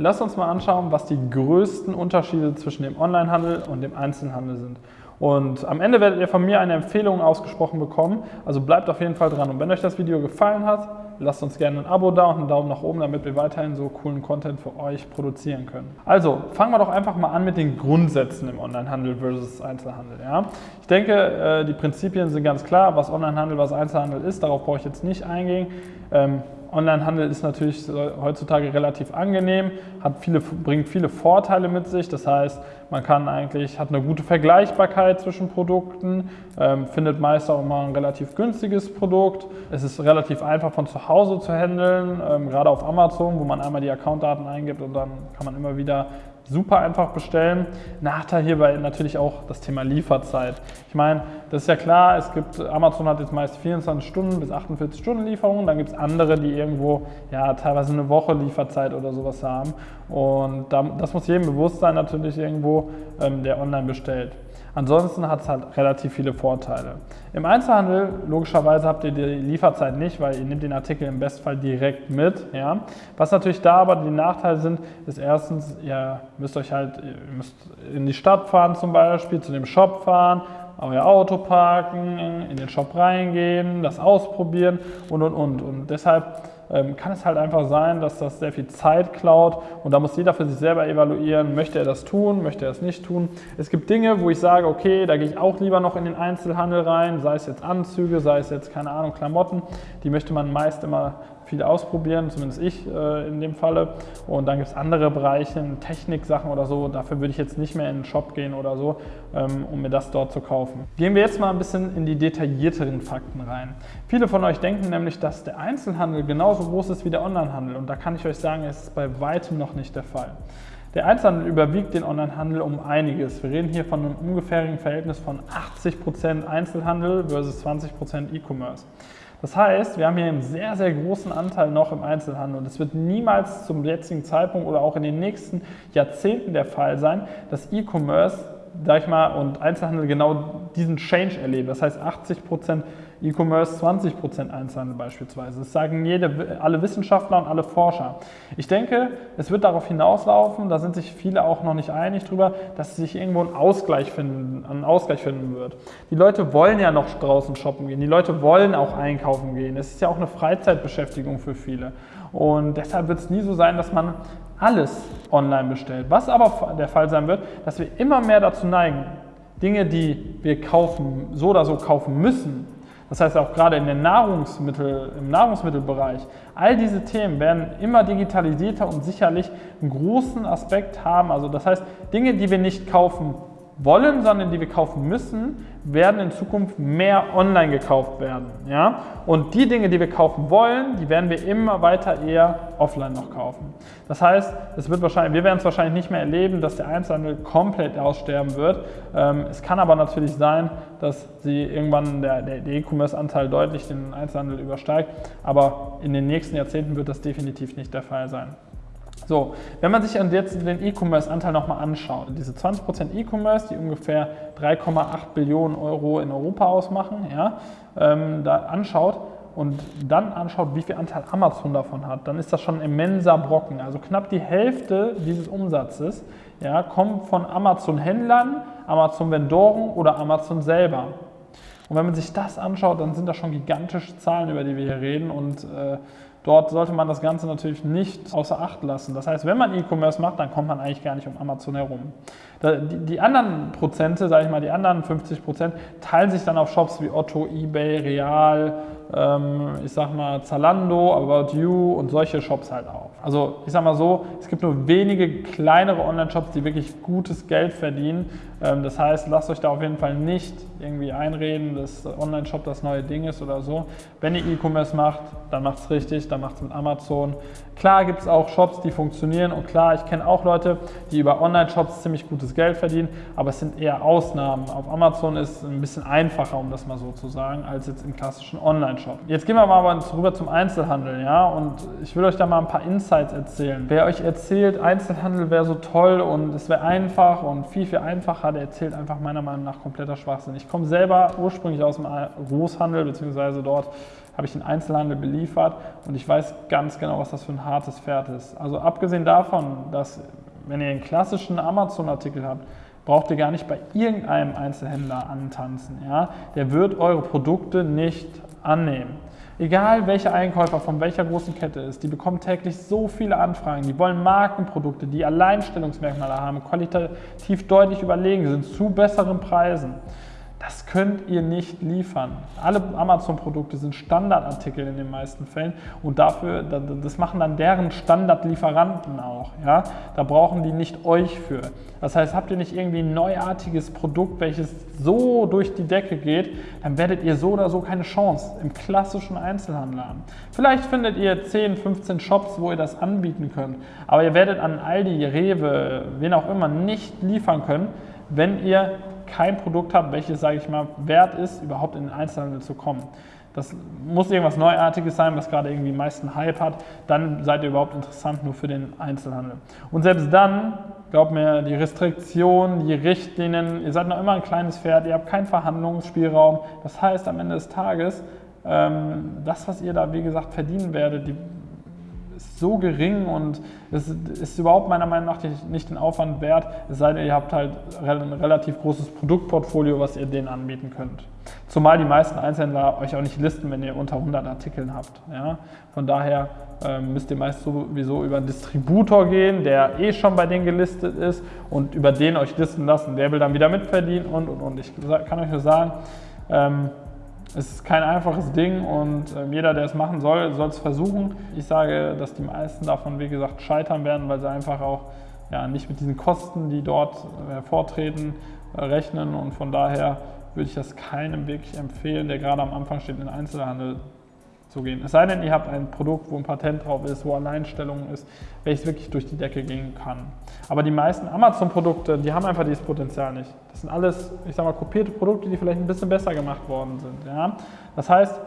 Lass uns mal anschauen, was die größten Unterschiede zwischen dem Onlinehandel und dem Einzelhandel sind. Und am Ende werdet ihr von mir eine Empfehlung ausgesprochen bekommen, also bleibt auf jeden Fall dran. Und wenn euch das Video gefallen hat, lasst uns gerne ein Abo da und einen Daumen nach oben, damit wir weiterhin so coolen Content für euch produzieren können. Also fangen wir doch einfach mal an mit den Grundsätzen im Onlinehandel versus Einzelhandel. Ja? Ich denke, äh, die Prinzipien sind ganz klar, was Onlinehandel, was Einzelhandel ist, darauf brauche ich jetzt nicht eingehen. Ähm, Onlinehandel ist natürlich heutzutage relativ angenehm, hat viele, bringt viele Vorteile mit sich. Das heißt, man kann eigentlich, hat eine gute Vergleichbarkeit zwischen Produkten, ähm, findet meist auch immer ein relativ günstiges Produkt. Es ist relativ einfach von zu Hause zu handeln, ähm, gerade auf Amazon, wo man einmal die Accountdaten eingibt und dann kann man immer wieder super einfach bestellen. Nachteil hierbei natürlich auch das Thema Lieferzeit. Ich meine, das ist ja klar, es gibt, Amazon hat jetzt meist 24 Stunden bis 48 Stunden Lieferung, dann gibt es andere, die irgendwo ja teilweise eine Woche Lieferzeit oder sowas haben. Und das muss jedem bewusst sein natürlich irgendwo, ähm, der online bestellt. Ansonsten hat es halt relativ viele Vorteile. Im Einzelhandel, logischerweise habt ihr die Lieferzeit nicht, weil ihr nehmt den Artikel im Bestfall direkt mit. Ja? Was natürlich da aber die Nachteile sind, ist erstens, ihr müsst euch halt, ihr müsst in die Stadt fahren zum Beispiel, zu dem Shop fahren, euer Auto parken, in den Shop reingehen, das ausprobieren und und und. Und deshalb kann es halt einfach sein, dass das sehr viel Zeit klaut und da muss jeder für sich selber evaluieren, möchte er das tun, möchte er es nicht tun. Es gibt Dinge, wo ich sage, okay, da gehe ich auch lieber noch in den Einzelhandel rein, sei es jetzt Anzüge, sei es jetzt, keine Ahnung, Klamotten, die möchte man meist immer viel ausprobieren, zumindest ich äh, in dem Falle. Und dann gibt es andere Bereiche, Techniksachen oder so, dafür würde ich jetzt nicht mehr in den Shop gehen oder so, ähm, um mir das dort zu kaufen. Gehen wir jetzt mal ein bisschen in die detaillierteren Fakten rein. Viele von euch denken nämlich, dass der Einzelhandel genauso groß ist wie der Onlinehandel und da kann ich euch sagen, es ist bei weitem noch nicht der Fall. Der Einzelhandel überwiegt den Onlinehandel um einiges. Wir reden hier von einem ungefährigen Verhältnis von 80% Einzelhandel versus 20% E-Commerce. Das heißt, wir haben hier einen sehr, sehr großen Anteil noch im Einzelhandel und es wird niemals zum jetzigen Zeitpunkt oder auch in den nächsten Jahrzehnten der Fall sein, dass E-Commerce, sag ich mal, und Einzelhandel genau diesen Change erleben. Das heißt, 80 Prozent E-Commerce 20% Einzelhandel beispielsweise. Das sagen jede, alle Wissenschaftler und alle Forscher. Ich denke, es wird darauf hinauslaufen, da sind sich viele auch noch nicht einig drüber, dass sich irgendwo ein Ausgleich finden, ein Ausgleich finden wird. Die Leute wollen ja noch draußen shoppen gehen, die Leute wollen auch einkaufen gehen. Es ist ja auch eine Freizeitbeschäftigung für viele. Und deshalb wird es nie so sein, dass man alles online bestellt. Was aber der Fall sein wird, dass wir immer mehr dazu neigen, Dinge, die wir kaufen, so oder so kaufen müssen, das heißt auch gerade in den Nahrungsmittel, im Nahrungsmittelbereich, all diese Themen werden immer digitalisierter und sicherlich einen großen Aspekt haben. Also das heißt, Dinge, die wir nicht kaufen wollen, sondern die wir kaufen müssen, werden in Zukunft mehr online gekauft werden. Ja? Und die Dinge, die wir kaufen wollen, die werden wir immer weiter eher offline noch kaufen. Das heißt, es wird wahrscheinlich, wir werden es wahrscheinlich nicht mehr erleben, dass der Einzelhandel komplett aussterben wird. Ähm, es kann aber natürlich sein, dass sie irgendwann der, der E-Commerce-Anteil deutlich den Einzelhandel übersteigt. Aber in den nächsten Jahrzehnten wird das definitiv nicht der Fall sein. So, wenn man sich jetzt den E-Commerce-Anteil nochmal anschaut, diese 20% E-Commerce, die ungefähr 3,8 Billionen Euro in Europa ausmachen, ja, ähm, da anschaut und dann anschaut, wie viel Anteil Amazon davon hat, dann ist das schon ein immenser Brocken. Also knapp die Hälfte dieses Umsatzes ja, kommt von Amazon-Händlern, Amazon-Vendoren oder Amazon selber. Und wenn man sich das anschaut, dann sind das schon gigantische Zahlen, über die wir hier reden und äh, Dort sollte man das Ganze natürlich nicht außer Acht lassen. Das heißt, wenn man E-Commerce macht, dann kommt man eigentlich gar nicht um Amazon herum. Die, anderen Prozente, sage ich mal, die anderen 50 Prozent, teilen sich dann auf Shops wie Otto, eBay, Real, ich sag mal Zalando, About You und solche Shops halt auf. Also ich sag mal so, es gibt nur wenige kleinere Online-Shops, die wirklich gutes Geld verdienen. Ähm, das heißt, lasst euch da auf jeden Fall nicht irgendwie einreden, dass Online-Shop das neue Ding ist oder so. Wenn ihr E-Commerce macht, dann macht es richtig, dann macht es mit Amazon. Klar gibt es auch Shops, die funktionieren und klar, ich kenne auch Leute, die über Online-Shops ziemlich gutes Geld verdienen, aber es sind eher Ausnahmen. Auf Amazon ist es ein bisschen einfacher, um das mal so zu sagen, als jetzt im klassischen Online-Shop. Jetzt gehen wir mal aber rüber zum Einzelhandel, ja, und ich will euch da mal ein paar Insights erzählen. Wer euch erzählt, Einzelhandel wäre so toll und es wäre einfach und viel, viel einfacher, der erzählt einfach meiner Meinung nach kompletter Schwachsinn. Ich komme selber ursprünglich aus dem Großhandel, beziehungsweise dort habe ich den Einzelhandel beliefert und ich weiß ganz genau, was das für ein hartes Pferd ist. Also abgesehen davon, dass wenn ihr einen klassischen Amazon-Artikel habt, braucht ihr gar nicht bei irgendeinem Einzelhändler antanzen. Ja? Der wird eure Produkte nicht annehmen. Egal welcher Einkäufer von welcher großen Kette ist, die bekommen täglich so viele Anfragen. Die wollen Markenprodukte, die Alleinstellungsmerkmale haben, qualitativ deutlich überlegen sind, zu besseren Preisen. Das könnt ihr nicht liefern. Alle Amazon-Produkte sind Standardartikel in den meisten Fällen und dafür, das machen dann deren Standardlieferanten auch. Ja? Da brauchen die nicht euch für. Das heißt, habt ihr nicht irgendwie ein neuartiges Produkt, welches so durch die Decke geht, dann werdet ihr so oder so keine Chance im klassischen Einzelhandel haben. Vielleicht findet ihr 10, 15 Shops, wo ihr das anbieten könnt, aber ihr werdet an Aldi, Rewe, wen auch immer nicht liefern können, wenn ihr kein Produkt habt, welches, sage ich mal, wert ist, überhaupt in den Einzelhandel zu kommen. Das muss irgendwas Neuartiges sein, was gerade irgendwie meisten Hype hat. Dann seid ihr überhaupt interessant nur für den Einzelhandel. Und selbst dann, glaubt mir, die Restriktionen, die Richtlinien, ihr seid noch immer ein kleines Pferd, ihr habt keinen Verhandlungsspielraum. Das heißt, am Ende des Tages, ähm, das, was ihr da, wie gesagt, verdienen werdet, die ist so gering und es ist überhaupt meiner Meinung nach nicht den Aufwand wert, es sei denn, ihr habt halt ein relativ großes Produktportfolio, was ihr denen anbieten könnt. Zumal die meisten Einzelhändler euch auch nicht listen, wenn ihr unter 100 Artikeln habt. Ja? Von daher ähm, müsst ihr meist sowieso über einen Distributor gehen, der eh schon bei denen gelistet ist und über den euch listen lassen. Der will dann wieder mitverdienen und, und, und. Ich kann euch nur sagen, ähm, es ist kein einfaches Ding und äh, jeder, der es machen soll, soll es versuchen. Ich sage, dass die meisten davon, wie gesagt, scheitern werden, weil sie einfach auch ja, nicht mit diesen Kosten, die dort hervortreten, äh, rechnen und von daher würde ich das keinem wirklich empfehlen, der gerade am Anfang steht, in den Einzelhandel zu gehen. Es sei denn, ihr habt ein Produkt, wo ein Patent drauf ist, wo Alleinstellung ist, welches wirklich durch die Decke gehen kann. Aber die meisten Amazon-Produkte, die haben einfach dieses Potenzial nicht. Das sind alles, ich sag mal, kopierte Produkte, die vielleicht ein bisschen besser gemacht worden sind. Ja? Das heißt,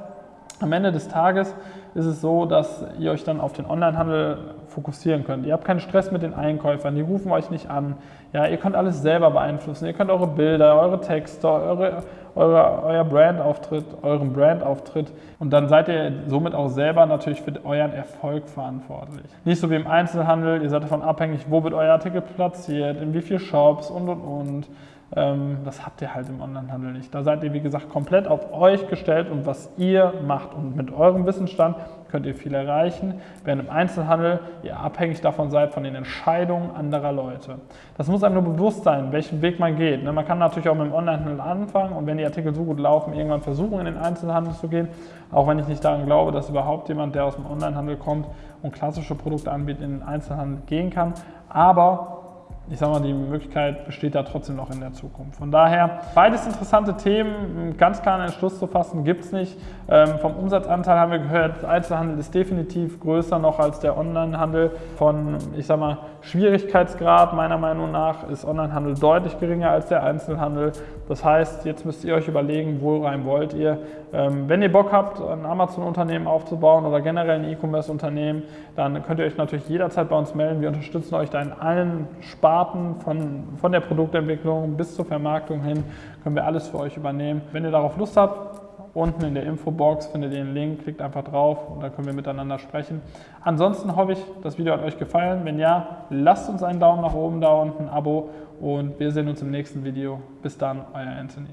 am Ende des Tages ist es so, dass ihr euch dann auf den Onlinehandel fokussieren könnt. Ihr habt keinen Stress mit den Einkäufern, die rufen euch nicht an. Ja, ihr könnt alles selber beeinflussen. Ihr könnt eure Bilder, eure Texte, eure, eure, euer Brandauftritt, euren Brandauftritt und dann seid ihr somit auch selber natürlich für euren Erfolg verantwortlich. Nicht so wie im Einzelhandel, ihr seid davon abhängig, wo wird euer Artikel platziert, in wie vielen Shops und und und. Ähm, das habt ihr halt im Onlinehandel nicht. Da seid ihr, wie gesagt, komplett auf euch gestellt und was ihr macht. Und mit eurem Wissensstand könnt ihr viel erreichen, während im Einzelhandel ihr abhängig davon seid, von den Entscheidungen anderer Leute. Das muss einem nur bewusst sein, welchen Weg man geht. Ne, man kann natürlich auch mit dem Onlinehandel anfangen und wenn die Artikel so gut laufen, irgendwann versuchen, in den Einzelhandel zu gehen. Auch wenn ich nicht daran glaube, dass überhaupt jemand, der aus dem Onlinehandel kommt und klassische Produkte anbietet, in den Einzelhandel gehen kann. Aber ich sage mal, die Möglichkeit besteht da trotzdem noch in der Zukunft. Von daher, beides interessante Themen, ganz klar einen Entschluss zu fassen, gibt es nicht. Ähm, vom Umsatzanteil haben wir gehört, Einzelhandel ist definitiv größer noch als der Onlinehandel. Von, ich sage mal, Schwierigkeitsgrad meiner Meinung nach ist Onlinehandel deutlich geringer als der Einzelhandel. Das heißt, jetzt müsst ihr euch überlegen, wo rein wollt ihr. Ähm, wenn ihr Bock habt, ein Amazon-Unternehmen aufzubauen oder generell ein E-Commerce-Unternehmen, dann könnt ihr euch natürlich jederzeit bei uns melden. Wir unterstützen euch da in allen Sparten, von, von der Produktentwicklung bis zur Vermarktung hin, können wir alles für euch übernehmen. Wenn ihr darauf Lust habt, Unten in der Infobox findet ihr den Link, klickt einfach drauf und dann können wir miteinander sprechen. Ansonsten hoffe ich, das Video hat euch gefallen. Wenn ja, lasst uns einen Daumen nach oben da und ein Abo und wir sehen uns im nächsten Video. Bis dann, euer Anthony.